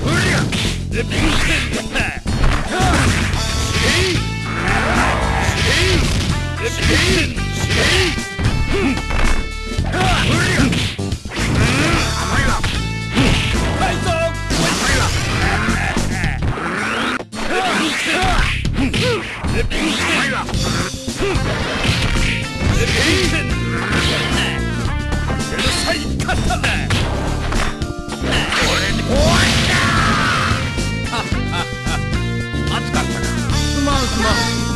Hurry up! vamos.